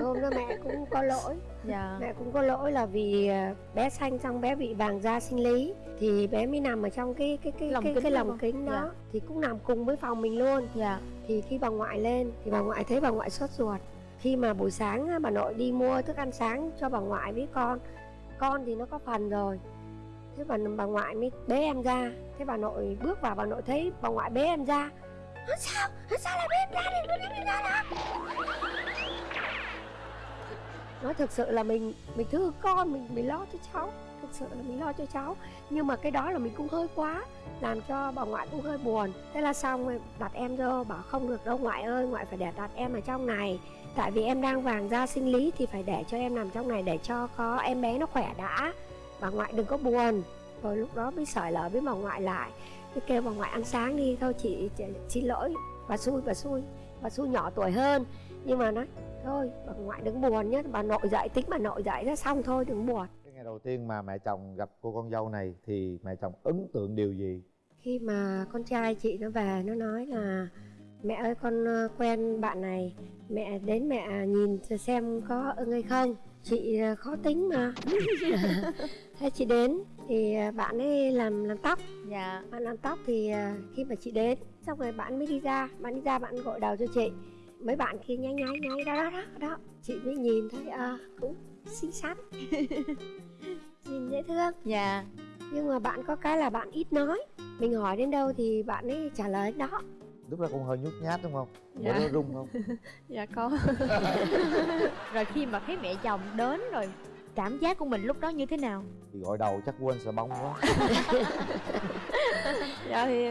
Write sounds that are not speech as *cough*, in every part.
hôm đó mẹ cũng có lỗi. Dạ. Mẹ cũng có lỗi là vì à, bé sanh xong bé bị vàng da sinh lý. Thì bé mới nằm ở trong cái cái cái Lồng cái, kính cái lồng kính đó. Dạ. thì cũng nằm cùng với phòng mình luôn. Dạ. Thì khi bà ngoại lên thì bà ngoại thấy bà ngoại sốt ruột. Khi mà buổi sáng á, bà nội đi mua thức ăn sáng cho bà ngoại với con con thì nó có phần rồi. Thế bà bà ngoại mới bế em ra. Thế bà nội bước vào bà nội thấy bà ngoại bế em ra. "Ơ, sao? Sao lại bế em ra? Đi ra đó nói thực sự là mình mình thương con mình mình lo cho cháu. Thực sự là mình lo cho cháu. Nhưng mà cái đó là mình cũng hơi quá làm cho bà ngoại cũng hơi buồn. Thế là xong rồi đặt em vô bảo không được đâu ngoại ơi ngoại phải để đặt em ở trong này. Tại vì em đang vàng da sinh lý thì phải để cho em nằm trong này để cho có em bé nó khỏe đã. Bà ngoại đừng có buồn. Rồi lúc đó mới sởi lở với bà ngoại lại. Cứ kêu bà ngoại ăn sáng đi. Thôi chị, chị xin lỗi. Bà xui bà xui. Bà xui nhỏ tuổi hơn nhưng mà nói thôi bà ngoại đừng buồn nhé bà nội dậy tính bà nội dậy ra xong thôi đừng buồn. Cái ngày đầu tiên mà mẹ chồng gặp cô con dâu này thì mẹ chồng ấn tượng điều gì? Khi mà con trai chị nó về nó nói là mẹ ơi con quen bạn này mẹ đến mẹ nhìn xem có ưng hay không. Chị ờ, khó tính mà. *laughs* Thế chị đến thì ờ, bạn ấy làm làm tóc. Dạ. Bạn làm tóc thì ờ, khi mà chị đến xong rồi bạn mới đi ra bạn đi ra bạn gội đầu cho chị mấy bạn kia nháy nháy nháy đó đó đó, đó. chị mới nhìn thấy à, cũng xinh xắn. *laughs* Nhìn dễ thương. Dạ. Nhưng mà bạn có cái là bạn ít nói. Mình hỏi đến đâu thì bạn ấy trả lời đến đó. Lúc đó cũng hơi nhút nhát đúng không? Dạ. dạ. nó rung không? *laughs* Dạ có. *laughs* Rồi khi mà thấy mẹ chồng đến rồi cảm giác của mình lúc đó như thế nào? Thì gọi đầu chắc quên sợ bông quá. *laughs* Dạ thì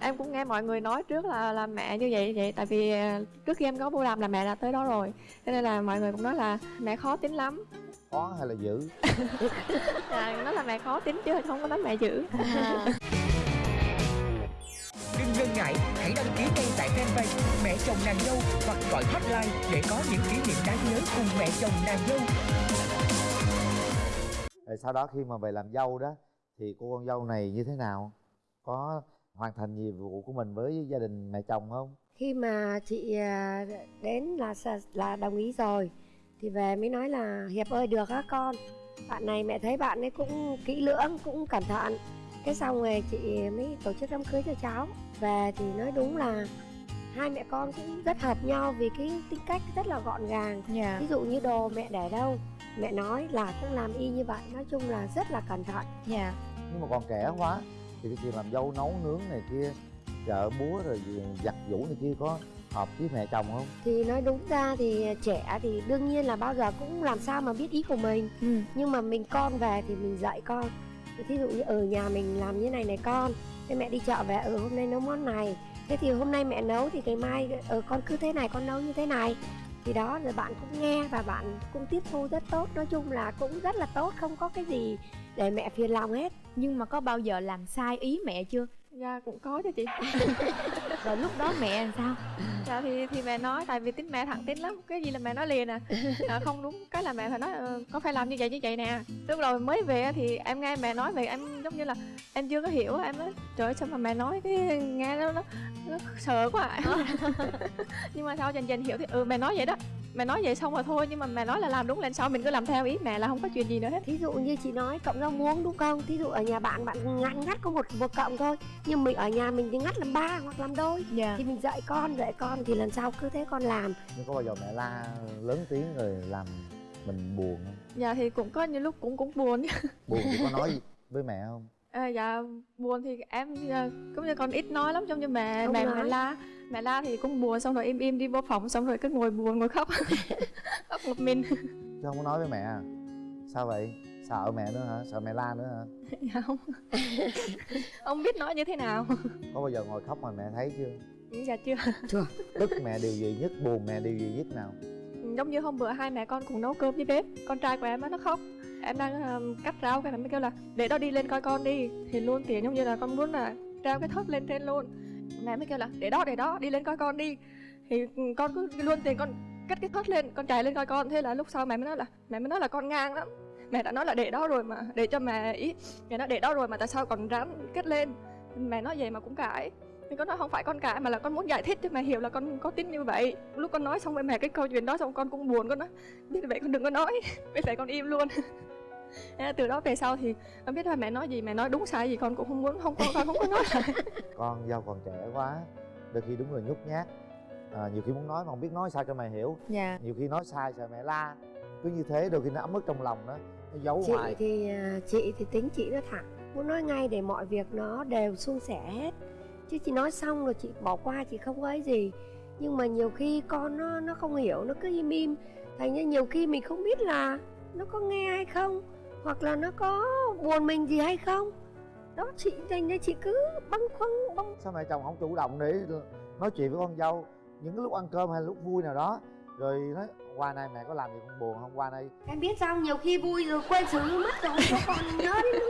em cũng nghe mọi người nói trước là là mẹ như vậy vậy tại vì à, trước khi em có vô làm là mẹ đã tới đó rồi. Cho nên là mọi người cũng nói là mẹ khó tính lắm. Khó hay là dữ? *laughs* Dạ nói là mẹ khó tính chứ không có nói mẹ dữ. Đừng ngần ngại, hãy đăng ký ngay tại fanpage Mẹ chồng nàng dâu hoặc gọi hotline để có những kỷ niệm đáng nhớ cùng mẹ chồng nàng dâu. Rồi sau đó khi mà về làm dâu đó thì cô con dâu này như thế nào? Có hoàn thành nhiệm vụ của mình với gia đình mẹ chồng không? Khi mà chị à, đến là là đồng ý rồi thì về mới nói là hiệp ơi được á con. Bạn này mẹ thấy bạn ấy cũng kỹ lưỡng cũng cẩn thận. Cái xong rồi chị mới tổ chức đám cưới cho cháu. Về thì nói đúng là hai mẹ con cũng rất hợp nhau vì cái tính cách rất là gọn gàng. Dạ. Ví dụ như đồ mẹ để đâu mẹ nói là cũng làm y như vậy nói chung là rất là cẩn thận. Dạ. Nhưng mà còn trẻ quá thì cái chuyện làm dâu nấu nướng này kia chợ búa rồi giặt giũ này kia có hợp với mẹ chồng không? Thì nói đúng ra thì trẻ thì đương nhiên là bao giờ cũng làm sao mà biết ý của mình. Ừ. nhưng mà mình con về thì mình dạy con. Thí dụ như ở nhà mình làm như này này con thế mẹ đi chợ về ừ hôm nay nấu món này. Thế thì hôm nay mẹ nấu thì ngày mai ừ con cứ thế này con nấu như thế này thì đó, rồi bạn cũng nghe và bạn cũng tiếp thu rất tốt. Nói chung là cũng rất là tốt, không có cái gì để mẹ phiền lòng hết. Nhưng mà có bao giờ làm sai ý mẹ chưa? Dạ cũng có chứ chị. *laughs* Rồi lúc đó mẹ làm sao? Dạ thì thì mẹ nói tại vì tính mẹ thẳng tính lắm. Cái gì là mẹ nói liền à, à không đúng. Cái là mẹ phải nói ờ, có phải làm như vậy như vậy nè. Lúc đầu mới về thì em nghe mẹ nói về em giống như là em chưa có hiểu. Em nói trời ơi sao mà mẹ nói cái nghe nó nó, nó sợ quá à. *laughs* nhưng mà sau dần dần hiểu thì ừ mẹ nói vậy đó mẹ nói vậy xong rồi thôi nhưng mà mẹ nói là làm đúng lên sau mình cứ làm theo ý mẹ là không có chuyện gì nữa hết. Thí dụ như chị nói cộng rau muống đúng không? Thí dụ ở nhà bạn bạn ngắt ngắt có một một cộng thôi. Nhưng mình ở nhà mình thì ngắt làm ba hoặc làm đôi. Dạ. Thì mình dạy con dạy con thì lần sau cứ thế con làm. Nhưng có bao giờ mẹ la lớn tiếng rồi làm mình buồn không? Dạ thì cũng có những lúc cũng cũng buồn. Buồn thì có nói gì *laughs* với mẹ không À, dạ buồn thì em à, cũng như con ít nói lắm giống như mẹ Không mẹ nói. mẹ la. Mẹ la thì cũng buồn xong rồi im im đi vô phòng xong rồi cứ ngồi buồn ngồi khóc. *laughs* Khóc một mình. Chứ không có nói với mẹ à? Sao vậy? Sợ mẹ nữa hả? Sợ mẹ la nữa hả? *laughs* Dạ không. *laughs* Không biết nói như thế nào. Có bao giờ ngồi khóc mà mẹ thấy chưa? Dạ chưa. Tức mẹ điều gì nhất buồn mẹ điều gì nhất nào? Giống như hôm bữa hai mẹ con cùng nấu cơm với bếp con trai của em á nó khóc em đang um, cắt rau cái nó mới kêu là để đó đi lên coi con đi. Thì luôn tiền giống như là con muốn là treo cái thớt lên trên luôn. Mẹ mới kêu là để đó để đó đi lên coi con đi. Thì con cứ luôn tiền con cất cái thớt lên con chạy lên coi con. Thế là lúc sau mẹ mới nói là mẹ mới nói là con ngang lắm. Mẹ đã nói là để đó rồi mà để cho mẹ ý mẹ nói để đó rồi mà tại sao còn rắn kết lên? Mẹ nói vậy mà cũng cãi. Mình có nói không phải con cãi mà là con muốn giải thích cho mẹ hiểu là con có tính như vậy. Lúc con nói xong với mẹ cái câu chuyện đó xong con cũng buồn con nói biết vậy con đừng có nói *laughs* biết vậy con im luôn. Từ đó về sau thì con biết là mẹ nói gì mẹ nói đúng sai gì con cũng không muốn không con con không có nói lại. *laughs* Con dâu còn trẻ quá đôi khi đúng là nhút nhát. À, nhiều khi muốn nói mà không biết nói sao cho mẹ hiểu. Dạ. Nhiều khi nói sai sợ mẹ la. Cứ như thế đôi khi nó ấm ức trong lòng đó nó giấu chị hoài. thì à, chị thì tính chị nó thẳng muốn nói ngay để mọi việc nó đều suôn sẻ hết. Chứ chị nói xong rồi chị bỏ qua chị không có ấy gì. Nhưng mà nhiều khi con nó nó không hiểu nó cứ im im. Thành ra nhiều khi mình không biết là nó có nghe hay không hoặc là nó có buồn mình gì hay không? Đó chị thành ra chị cứ băn khoăn băn sao mẹ chồng không chủ động để nói chuyện với con dâu những cái lúc ăn cơm hay lúc vui nào đó? Rồi nói qua nay mẹ có làm gì con buồn không? Qua đây em biết sao nhiều khi vui rồi quên xử mất rồi có còn nhớ đến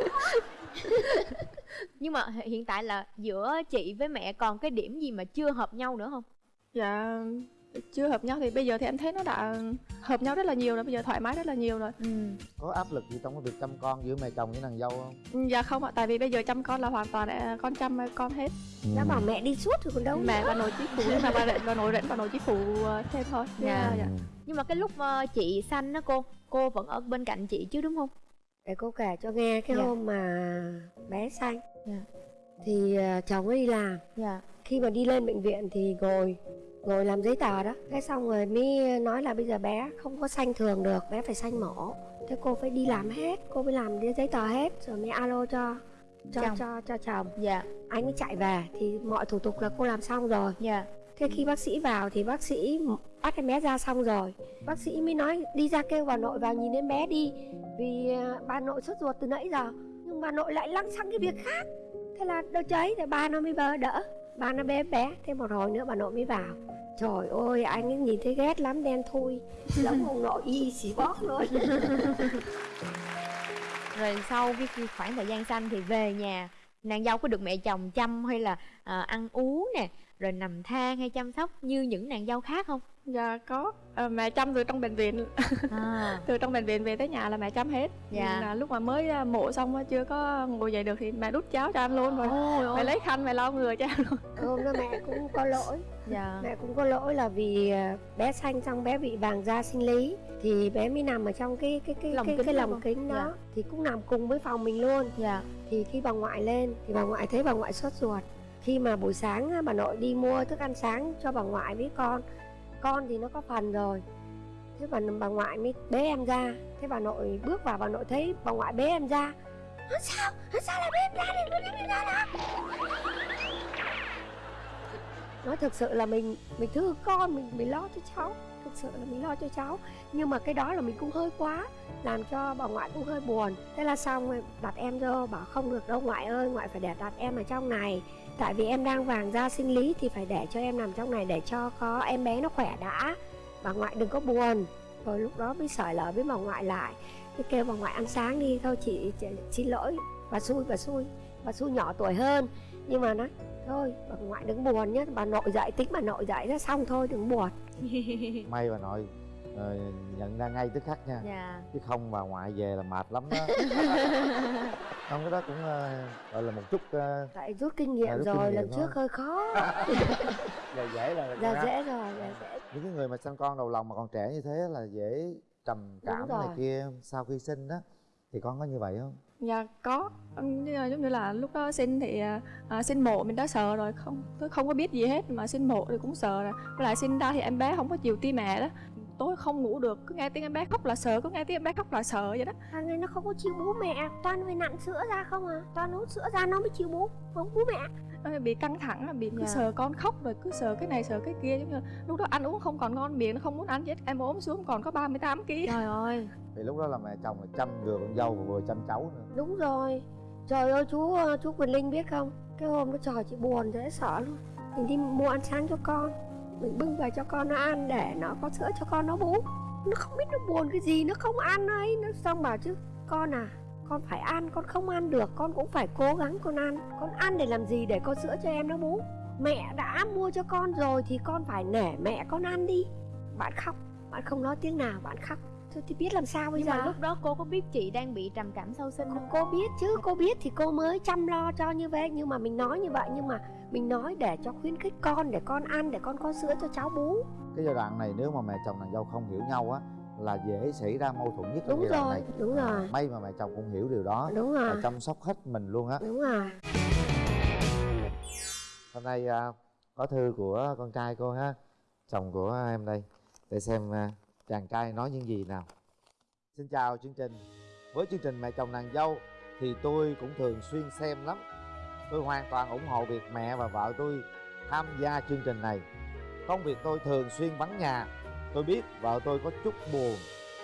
nhưng mà hiện tại là giữa chị với mẹ còn cái điểm gì mà chưa hợp nhau nữa không? Dạ chưa hợp nhau thì bây giờ thì em thấy nó đã hợp nhau rất là nhiều rồi bây giờ thoải mái rất là nhiều rồi ừ có áp lực gì trong cái việc chăm con giữa mẹ chồng với nàng dâu không dạ không ạ tại vì bây giờ chăm con là hoàn toàn là con chăm con hết nó bảo mẹ đi suốt rồi còn đâu mẹ nữa. và nội chí phụ nhưng mà bà rảnh và nội rảnh và nội chí phụ ờ, thêm thôi Chứ, Dạ. dạ. nhưng mà cái lúc ờ, chị sanh đó cô cô vẫn ở bên cạnh chị chứ đúng không để cô kể cho nghe cái Dạ. hôm mà bé sanh Dạ. thì à, chồng ấy đi làm dạ khi mà đi lên bệnh viện thì ngồi ngồi làm giấy tờ đó. Cái xong rồi mới nói là bây giờ bé không có sanh thường được bé phải sanh mổ. Thế cô phải đi làm hết cô phải làm giấy tờ hết. Rồi mới alo cho cho Chồng. cho cho chồng. Dạ. Anh mới chạy về thì mọi thủ tục là cô làm xong rồi. Dạ. Thế khi bác sĩ vào thì bác sĩ bắt em bé ra xong rồi. Bác sĩ mới nói đi ra kêu bà nội vào nhìn đến bé đi vì à, bà nội sốt ruột từ nãy giờ. Nhưng bà nội lại lăng xăng cái việc khác. Thế là đỡ cháy thì ba nó mới bơ đỡ ba nó bé bé thế một hồi nữa bà nội mới vào trời ơi anh ấy nhìn thấy ghét lắm đen thui giống ông nội y xì bóp luôn. *laughs* Rồi sau cái khoảng thời gian xanh thì về nhà nàng dâu có được mẹ chồng chăm hay là à, ăn uống nè rồi nằm than hay chăm sóc như những nàng dâu khác không? Dạ có. Ờ, mẹ chăm từ trong bệnh viện. À. *laughs* Từ trong bệnh viện về tới nhà là mẹ chăm hết. Dạ. là lúc mà mới à, mổ xong chưa có ngồi dậy được thì mẹ đút cháo cho anh luôn rồi. Ôi mẹ lấy khăn mẹ lau người cho anh luôn. Hôm đó mẹ cũng có lỗi. Dạ. Mẹ cũng có lỗi là vì à, bé sanh xong bé bị vàng da sinh lý. Thì bé mới nằm ở trong cái cái cái Lồng cái, kính cái lồng kính đó. Dạ. thì cũng nằm cùng với phòng mình luôn. Dạ. Thì khi bà ngoại lên thì bà ngoại thấy bà ngoại sốt ruột. Khi mà buổi sáng bà nội đi mua thức ăn sáng cho bà ngoại với con con thì nó có phần rồi. Thế bà bà ngoại mới bế em ra. Thế bà nội bước vào, bà nội thấy bà ngoại bế em ra. Sao? Sao lại bế em ra? Đi bế em ra đó nói thực sự là mình mình thương con mình mình lo cho cháu. Thực sự là mình lo cho cháu. Nhưng mà cái đó là mình cũng hơi quá làm cho bà ngoại cũng hơi buồn. Thế là xong rồi đặt em vô bảo không được đâu ngoại ơi ngoại phải để đặt em ở trong này. Tại vì em đang vàng da sinh lý thì phải để cho em nằm trong này để cho có em bé nó khỏe đã. Bà ngoại đừng có buồn. Rồi lúc đó mới sởi lở với bà ngoại lại. Tôi kêu bà ngoại ăn sáng đi thôi chị, chị xin lỗi bà xui bà xui. Bà xui nhỏ tuổi hơn. Nhưng mà nói thôi bà ngoại đừng buồn nhé bà nội dậy tính bà nội dậy ra xong thôi đừng buồn. *laughs* May bà nội ờ, nhận ra ngay tức khắc nha. Dạ. Chứ không bà ngoại về là mệt lắm đó. *laughs* Không cái đó cũng ờ, gọi là một chút ờ, tại rút kinh nghiệm À, rút kinh rồi nghiệm lần thôi. trước hơi khó. *laughs* Giờ dễ là giờ dễ rồi giờ dễ. Những cái người mà sinh con đầu lòng mà còn trẻ như thế là dễ trầm cảm này kia sau khi sinh đó thì con có như vậy không? Dạ có. Giống như là lúc đó sinh thì à, à, sinh mổ mình đã sợ rồi không tôi không có biết gì hết mà sinh mổ thì cũng sợ rồi. Với lại sinh ra thì em bé không có chịu ti mẹ đó. Tối không ngủ được cứ nghe tiếng em bé khóc là sợ cứ nghe tiếng em bé khóc là sợ vậy đó. Thằng này nó không có chịu bú mẹ toàn phải nặn sữa ra không à? Toàn hút sữa ra nó mới chịu bú không bú mẹ bị căng thẳng bị cứ Dạ. sợ con khóc rồi cứ sợ cái này sợ cái kia giống như là lúc đó ăn uống không còn ngon miệng nó không muốn ăn chết em ốm xuống còn có 38 kg trời ơi. Thì lúc đó là mẹ chồng là chăm vừa con dâu và vừa chăm cháu nữa. Đúng rồi. Trời ơi chú ờ, chú Quỳnh Linh biết không? Cái hôm đó trời chị buồn dễ sợ luôn. Mình đi mua ăn sáng cho con. Mình bưng về cho con nó ăn để nó có sữa cho con nó bú. Nó không biết nó buồn cái gì nó không ăn ấy. Nó xong bảo chứ con à con phải ăn con không ăn được con cũng phải cố gắng con ăn. Con ăn để làm gì? Để có sữa cho em nó bú mẹ đã mua cho con rồi thì con phải nể mẹ con ăn đi. Bạn khóc bạn không nói tiếng nào bạn khóc. Thôi thì biết làm sao bây nhưng giờ? mà lúc đó cô có biết chị đang bị trầm cảm sau sinh không? Cô biết chứ cô biết thì cô mới chăm lo cho như vậy. Nhưng mà mình nói như vậy nhưng mà mình nói để cho khuyến khích con để con ăn để con có sữa cho cháu bú cái giai đoạn này nếu mà mẹ chồng nàng dâu không hiểu nhau á là dễ xảy ra mâu thuẫn nhất đúng rồi này. đúng À, rồi. may mà mẹ chồng cũng hiểu điều đó đúng và rồi. chăm sóc hết mình luôn á. Đúng rồi. Hôm nay à, có thư của con trai cô ha chồng của em đây. Để xem à, chàng trai nói những gì nào. Xin chào chương trình. Với chương trình mẹ chồng nàng dâu thì tôi cũng thường xuyên xem lắm. Tôi hoàn toàn ủng hộ việc mẹ và vợ tôi tham gia chương trình này. Công việc tôi thường xuyên vắng nhà tôi biết vợ tôi có chút buồn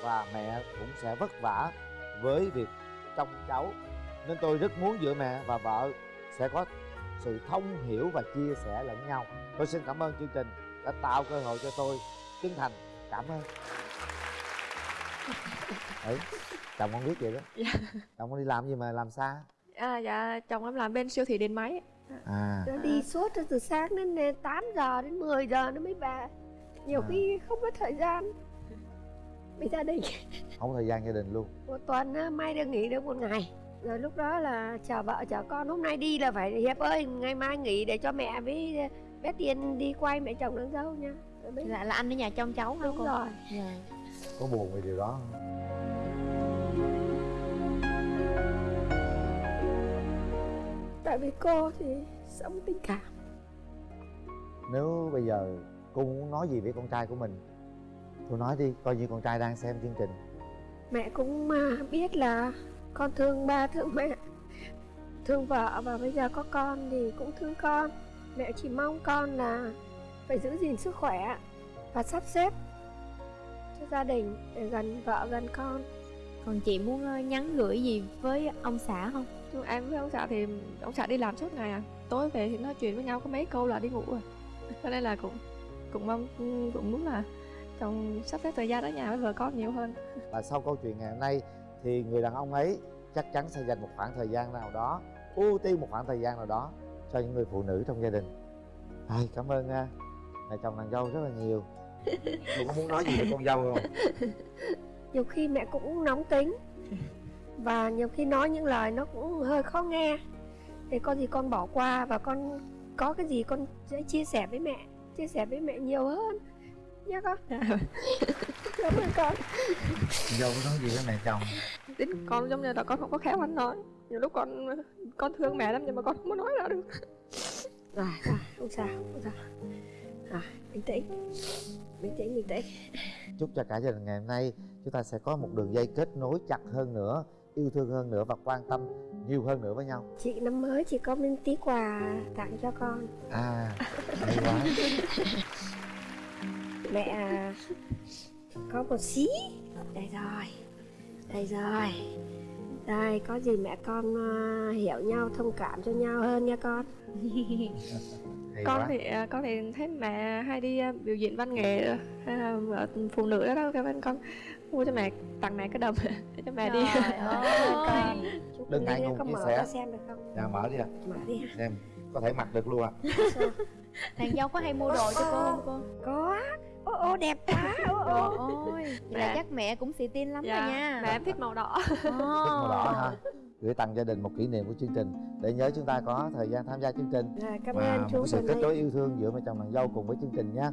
và mẹ cũng sẽ vất vả với việc trông cháu. Nên tôi rất muốn giữa mẹ và vợ sẽ có sự thông hiểu và chia sẻ lẫn nhau. Tôi xin cảm ơn chương trình đã tạo cơ hội cho tôi chân thành. Cảm ơn. *laughs* Ấy chồng con biết vậy đó. Dạ. chồng con đi làm gì mà làm xa? À dạ chồng em làm bên siêu thị điện máy. À. Nó đi suốt từ sáng đến 8 giờ đến 10 giờ nó mới về nhiều À. khi không có thời gian. Với gia đình. Không có thời gian gia đình luôn. Một tuần á, may được nghỉ được một ngày. Rồi lúc đó là chờ vợ chờ con. Hôm nay đi là phải hiệp ơi ngày mai nghỉ để cho mẹ với bé tiền đi quay mẹ chồng nàng dâu nha. Mới- là, là anh ở nhà trông cháu hả đúng cô? rồi. Dạ. có buồn vì điều đó không? tại vì cô thì sống tình cảm. Nếu bây giờ cô muốn nói gì với con trai của mình? Cô nói đi coi như con trai đang xem chương trình. Mẹ cũng biết là con thương ba thương mẹ thương vợ và bây giờ có con thì cũng thương con. Mẹ chỉ mong con là phải giữ gìn sức khỏe và sắp xếp cho gia đình để gần vợ gần con. Còn chị muốn ờ, nhắn gửi gì với ông xã không? Em với ông xã thì ông xã đi làm suốt ngày à. Tối về thì nói chuyện với nhau có mấy câu là đi ngủ rồi. Cho nên là cũng cũng mong cũng muốn là chồng sắp xếp thời gian ở nhà với vợ con nhiều hơn. *laughs* Và sau câu chuyện ngày hôm nay thì người đàn ông ấy chắc chắn sẽ dành một khoảng thời gian nào đó ưu tiên một khoảng thời gian nào đó cho những người phụ nữ trong gia đình. Ai, cảm ơn uh, mẹ chồng nàng dâu rất là nhiều. *laughs* Cô có muốn nói gì với con dâu không? *laughs* Nhiều khi mẹ cũng nóng tính và nhiều khi nói những lời nó cũng hơi khó nghe. Thì có gì con bỏ qua và con có cái gì con sẽ chia sẻ với mẹ chia sẻ với mẹ nhiều hơn. Nhé con. *laughs* Cảm ơn con. Dâu có nói gì với mẹ chồng? Tính con giống như là con không có khéo ăn nói. Nhiều lúc con con thương mẹ lắm nhưng mà con không có nói ra được. Rồi. Rồi không sao không sao. Rồi bình tĩnh. Bình tĩnh bình tĩnh. Chúc cho cả gia đình ngày hôm nay chúng ta sẽ có một đường dây kết nối chặt hơn nữa yêu thương hơn nữa và quan tâm nhiều hơn nữa với nhau. Chị năm mới chị có miếng tí quà tặng cho con. À hay quá. Mẹ à, có một xí. Đây rồi đây rồi. Đây có gì mẹ con à, hiểu nhau thông cảm cho nhau hơn nha con. Hay con quá. thì à, con thì thấy mẹ hay đi à, biểu diễn văn nghệ hay là ở phụ nữ đó đâu cái bên con. Mua cho mẹ tặng mẹ cái đầm để *laughs* cho mẹ đi. Trời *laughs* ơi. Chúc Đừng ngại ngùng có chia mở sẻ. xem được không? Dạ mở đi ạ. Mở đi hả xem có thể mặc được luôn ạ nàng dâu có hay mua đồ cho cô không cô? Có. Ô ô đẹp quá. Ô ô vậy là Mẹ. chắc mẹ cũng xì tin lắm rồi nha. mẹ em thích màu đỏ. Thích màu đỏ ha. Gửi tặng gia đình một kỷ niệm của chương trình. Để nhớ chúng ta có thời gian tham gia chương trình. Rồi, cảm và ơn một chú sự kết nối yêu thương giữa mẹ chồng nàng dâu cùng với chương trình nha